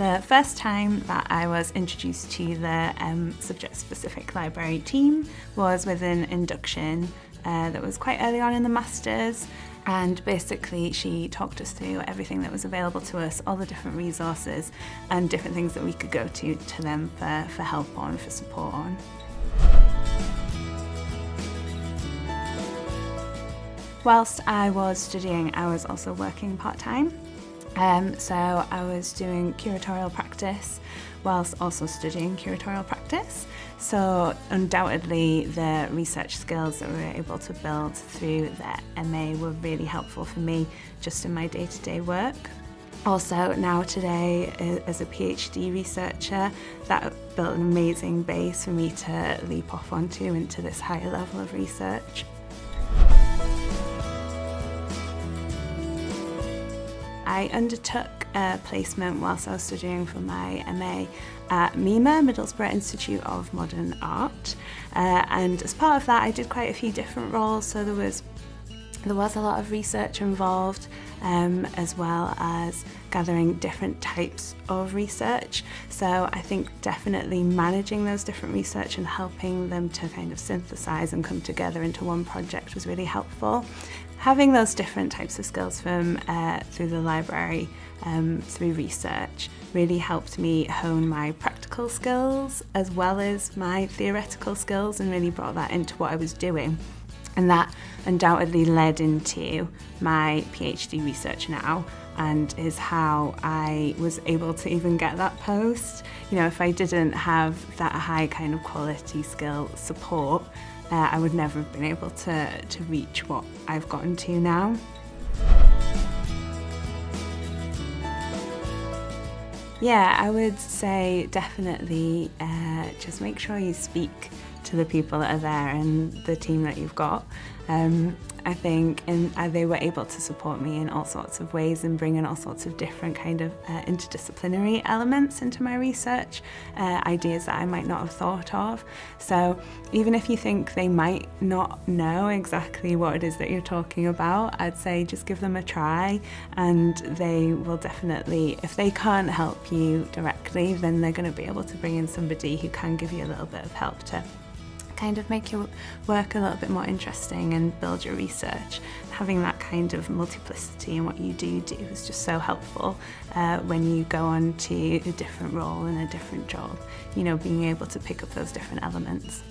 The first time that I was introduced to the um, subject-specific library team was with an induction uh, that was quite early on in the Masters and basically she talked us through everything that was available to us, all the different resources and different things that we could go to to them for, for help on, for support on. Whilst I was studying, I was also working part-time. Um, so I was doing curatorial practice whilst also studying curatorial practice. So undoubtedly the research skills that we were able to build through the MA were really helpful for me just in my day-to-day -day work. Also now today as a PhD researcher that built an amazing base for me to leap off onto into this higher level of research. I undertook a placement whilst I was studying for my MA at MIMA, Middlesbrough Institute of Modern Art. Uh, and as part of that, I did quite a few different roles. So there was there was a lot of research involved um, as well as gathering different types of research. So I think definitely managing those different research and helping them to kind of synthesize and come together into one project was really helpful. Having those different types of skills from uh, through the library, um, through research, really helped me hone my practical skills as well as my theoretical skills and really brought that into what I was doing. And that undoubtedly led into my PhD research now and is how I was able to even get that post. You know, if I didn't have that high kind of quality skill support, uh, I would never have been able to, to reach what I've gotten to now. Yeah, I would say definitely uh, just make sure you speak to the people that are there and the team that you've got. Um, I think and uh, they were able to support me in all sorts of ways and bring in all sorts of different kind of uh, interdisciplinary elements into my research, uh, ideas that I might not have thought of. So even if you think they might not know exactly what it is that you're talking about, I'd say just give them a try and they will definitely, if they can't help you directly, then they're going to be able to bring in somebody who can give you a little bit of help to kind of make your work a little bit more interesting and build your research. Having that kind of multiplicity in what you do do is just so helpful uh, when you go on to a different role and a different job, you know, being able to pick up those different elements.